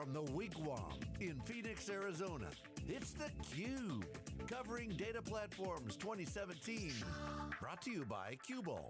From the Wigwam in Phoenix, Arizona, it's theCUBE, covering Data Platforms 2017. Brought to you by Qubole.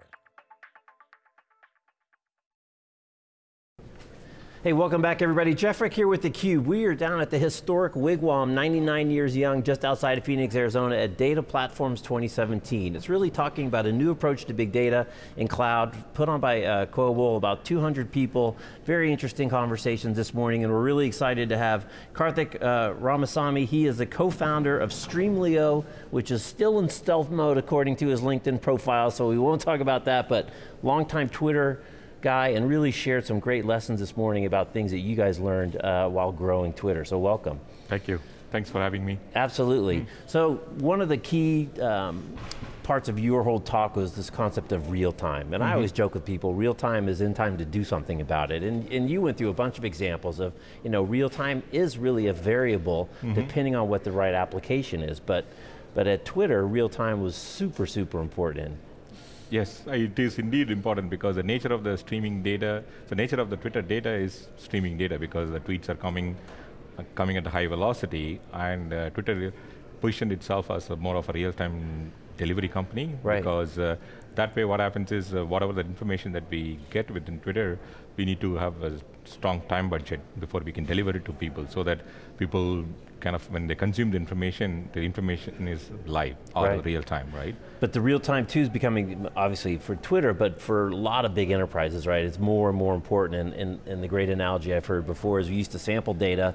Hey, welcome back everybody. Jeff Frick here with theCUBE. We are down at the historic Wigwam, 99 years young, just outside of Phoenix, Arizona at Data Platforms 2017. It's really talking about a new approach to big data in cloud, put on by uh, about 200 people. Very interesting conversations this morning, and we're really excited to have Karthik uh, Ramasamy. He is the co-founder of Streamlio, which is still in stealth mode according to his LinkedIn profile, so we won't talk about that, but longtime Twitter guy and really shared some great lessons this morning about things that you guys learned uh, while growing Twitter, so welcome. Thank you. Thanks for having me. Absolutely. Mm. So one of the key um, parts of your whole talk was this concept of real time. And mm -hmm. I mm-hmm. always joke with people, real time is in time to do something about it. And, and you went through a bunch of examples of, you know, real time is really a variable mm -hmm. depending on what the right application is. But, but at Twitter, real time was super, super important. Yes, it is indeed important because the nature of the streaming data, the nature of the Twitter data is streaming data because the tweets are coming uh, coming at a high velocity and uh, Twitter positioned itself as more of a real-time delivery company right. because uh, that way what happens is uh, whatever the information that we get within Twitter, we need to have a strong time budget before we can deliver it to people so that people kind of, when they consume the information, the information is live, all right. real time, right? But the real time too is becoming, obviously for Twitter, but for a lot of big enterprises, right? It's more and more important, and, and, and the great analogy I've heard before is we used to sample data,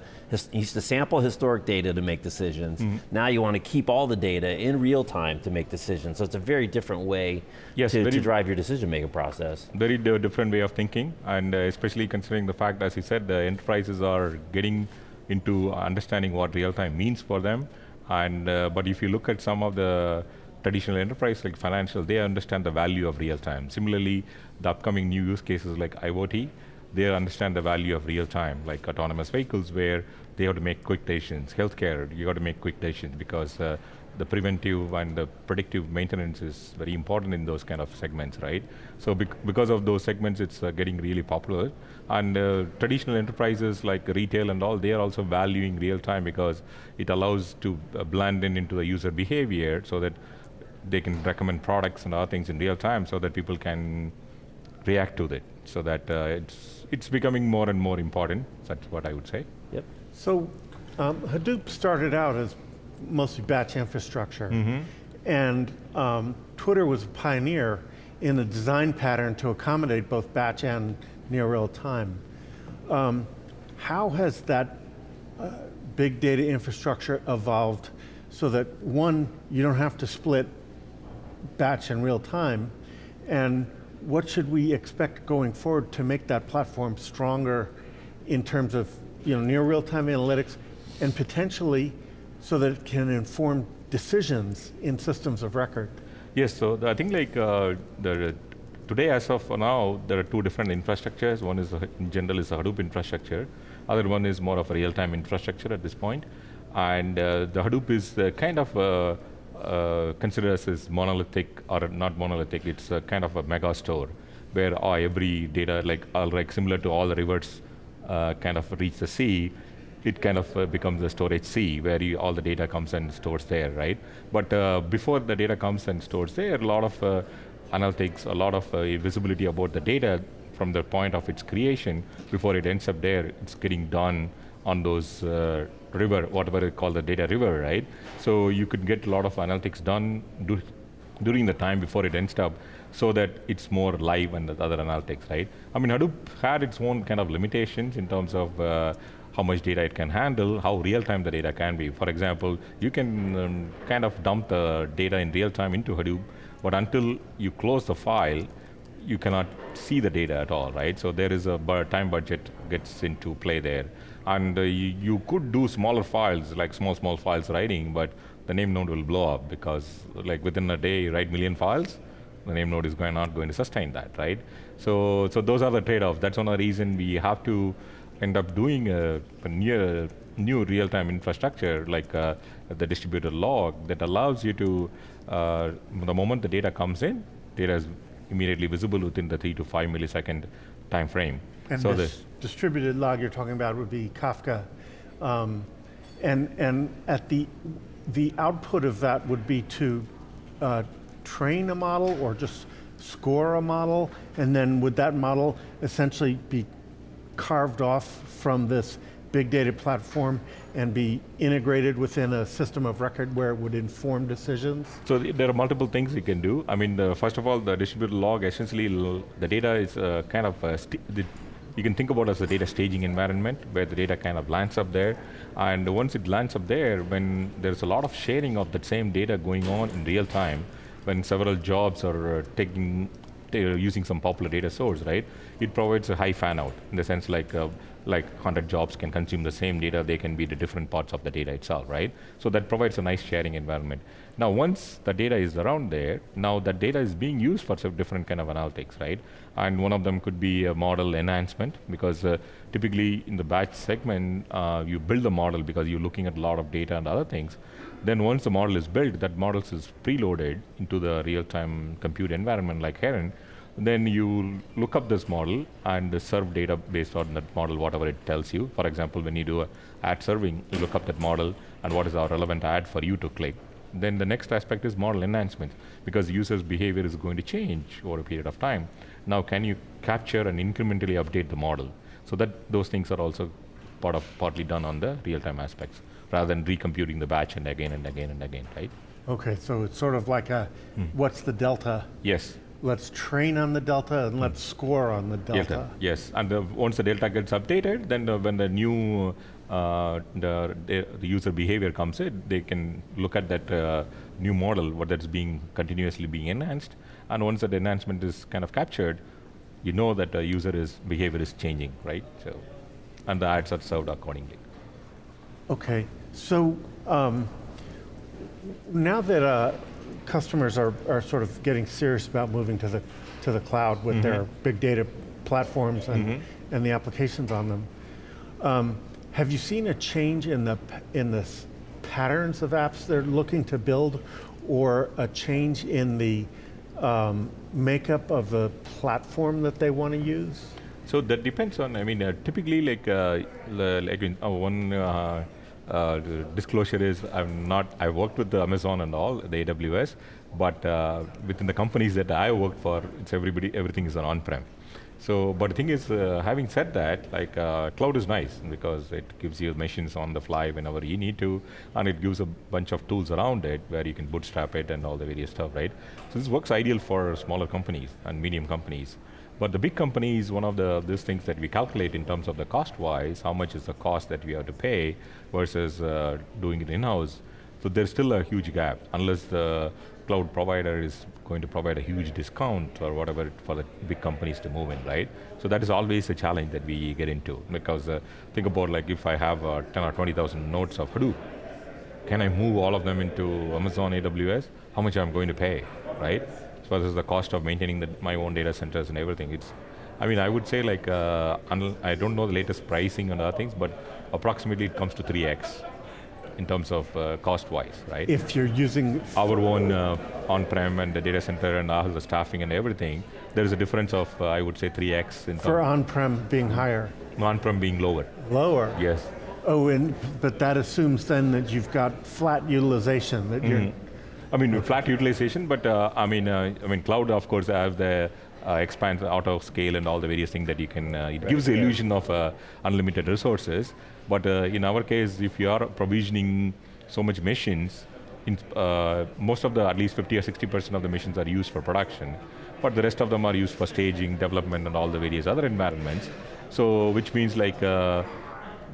used to sample historic data to make decisions. Mm -hmm. Now you want to keep all the data in real time to make decisions. So it's a very different way yes, to, to, drive your decision making process. Very different way of thinking, and uh, especially considering the fact, as you said, the enterprises are getting into understanding what real time means for them. And uh, but if you look at some of the traditional enterprise like financial, they understand the value of real time. Similarly, the upcoming new use cases like IoT, they understand the value of real time, like autonomous vehicles where they have to make quick decisions. Healthcare, you got to make quick decisions because uh, the preventive and the predictive maintenance is very important in those kind of segments, right? So bec because of those segments, it's uh, getting really popular. And uh, traditional enterprises like retail and all, they are also valuing real time because it allows to uh, blend in into the user behavior so that they can recommend products and other things in real time so that people can react to it. So that uh, it's, it's becoming more and more important, that's what I would say. Yep. So um, Hadoop started out as mostly batch infrastructure. Mm -hmm. And um, Twitter was a pioneer in the design pattern to accommodate both batch and near real time. Um, how has that uh, big data infrastructure evolved so that one, you don't have to split batch and real time, and what should we expect going forward to make that platform stronger in terms of you know, near real time analytics and potentially so that it can inform decisions in systems of record? Yes, so I think like uh, today as of now, there are two different infrastructures. One is, in general, is a Hadoop infrastructure. Other one is more of a real-time infrastructure at this point. And uh, the Hadoop is uh, kind of uh, uh, considered as monolithic, or not monolithic, it's kind of a mega store, where uh, every data, like, all, like similar to all the rivers, kind of reach the sea, it kind of uh, becomes a storage sea where you, all the data comes and stores there, right? But uh, before the data comes and stores there, a lot of uh, analytics, a lot of uh, visibility about the data from the point of its creation before it ends up there, it's getting done on those uh, river, whatever they call the data river, right? So you could get a lot of analytics done do, during the time before it ends up so that it's more live and the other analytics, right? I mean, Hadoop had its own kind of limitations in terms of uh, how much data it can handle, how real time the data can be. For example, you can um, kind of dump the data in real time into Hadoop, but until you close the file, you cannot see the data at all, right? So there is a time budget gets into play there. And uh, you, you, could do smaller files, like small, small files writing, but the name node will blow up because like within a day, you write million files, the name node is going, not going to sustain that, right? So, so those are the trade-offs. That's one of the reason we have to end up doing a, a near, new real-time infrastructure like uh, the distributed log that allows you to, uh, the moment the data comes in, data is immediately visible within the three to five millisecond time frame. And So this distributed log you're talking about would be Kafka. Um, and, and at the, the output of that would be to uh, train a model or just score a model, and then would that model essentially be carved off from this big data platform and be integrated within a system of record where it would inform decisions? So th- there are multiple things you can do. I mean, the, first of all, the distributed log essentially the data is uh, kind of uh, you can think about as a data staging environment where the data kind of lands up there, and once it lands up there, when there's a lot of sharing of that same data going on in real time, when several jobs are uh, taking ta- using some popular data source, right? It provides a high fan out in the sense like uh, like 100 jobs can consume the same data, they can be the different parts of the data itself, right? So that provides a nice sharing environment. Now, once the data is around there, now that data is being used for some different kind of analytics, right? And one of them could be a model enhancement because uh, typically in the batch segment, uh, you build the model because you're looking at a lot of data and other things. Then once the model is built, that model is preloaded into the real-time compute environment like Heron, then you look up this model and serve data based on that model, whatever it tells you. For example, when you do a ad serving, you look up that model and what is our relevant ad for you to click. Then the next aspect is model enhancement because user's behavior is going to change over a period of time. Now, can you capture and incrementally update the model? So that those things are also part of partly done on the real-time aspects rather than recomputing the batch and again and again and again, right? Okay, so it's sort of like a, hmm. what's the delta? Yes. Let's train on the delta and let's score on the delta. Delta, yes. And uh, once the delta gets updated, then uh, when the new uh, the, the the user behavior comes in, they can look at that uh, new model, what that's being continuously being enhanced. And once that enhancement is kind of captured, you know that the user is behavior is changing, right? So, and the ads are served accordingly. Okay, so um, now that uh, customers are, are sort of getting serious about moving to the to the cloud with their big data platforms and, and the applications on them, um, have you seen a change in the in the patterns of apps they're looking to build, or a change in the um, makeup of the platform that they want to use? So that depends on, I mean, uh, typically like, uh, like in, uh, one uh, disclosure is I'm not, I worked with the Amazon and all, the AWS, but uh, within the companies that I worked for, it's everybody, everything is on on-prem. So, but the thing is, uh, having said that, like uh, cloud is nice because it gives you machines on the fly whenever you need to, and it gives a bunch of tools around it where you can bootstrap it and all the various stuff, right? So this works ideal for smaller companies and medium companies. But the big companies, one of the these things that we calculate in terms of the cost-wise, how much is the cost that we have to pay versus uh, doing it in-house. So there's still a huge gap unless the cloud provider is going to provide a huge discount or whatever for the big companies to move in, right? So that is always a challenge that we get into because uh, think about like if I have uh, 10 or 20,000 nodes of Hadoop, can I move all of them into Amazon AWS? How much I'm going to pay, right? As far as the cost of maintaining the, my own data centers and everything, it's, I mean, I would say like, uh, I don't know the latest pricing and other things, but approximately it comes to 3x in terms of uh, cost-wise, right? If you're using Our own uh, on-prem and the data center and all the staffing and everything, there is a difference of, uh, I would say, 3x in for on-prem being higher, on-prem being lower. lower. Yes. Oh, and but that assumes then that you've got flat utilization. That you're I mean, flat utilization, but uh, I mean, uh, I mean, cloud, of course, have the uh, expand of scale and all the various things that you can. Uh, it gives the illusion of uh, unlimited resources, but uh, in our case, if you are provisioning so much machines, in, uh, most of the at least 50 or 60 percent of the machines are used for production, but the rest of them are used for staging, development, and all the various other environments. So, which means like. Uh,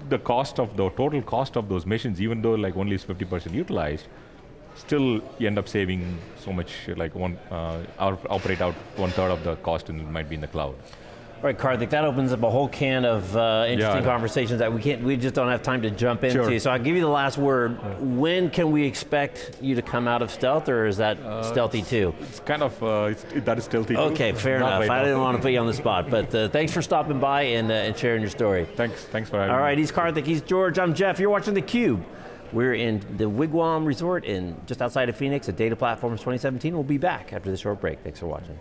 the cost of the total cost of those machines, even though like only is 50% utilized, still you end up saving so much, like one, uh, operate out one third of the cost and it might be in the cloud. All right, Karthik, that opens up a whole can of uh, interesting Yeah. conversations that we can't, we just don't have time to jump into. Sure. So I'll give you the last word. When can we expect you to come out of stealth, or is that stealthy too? It's kind of, uh, it's, it, that is still Okay, fair Not enough. I didn't want to put you on the spot, but uh, thanks for stopping by and, uh, and sharing your story. Thanks, thanks for having All me. All right, he's Karthik, he's George, I'm Jeff. You're watching theCUBE. We're in the Wigwam Resort in just outside of Phoenix at Data Platforms 2017. We'll be back after this short break. Thanks for watching.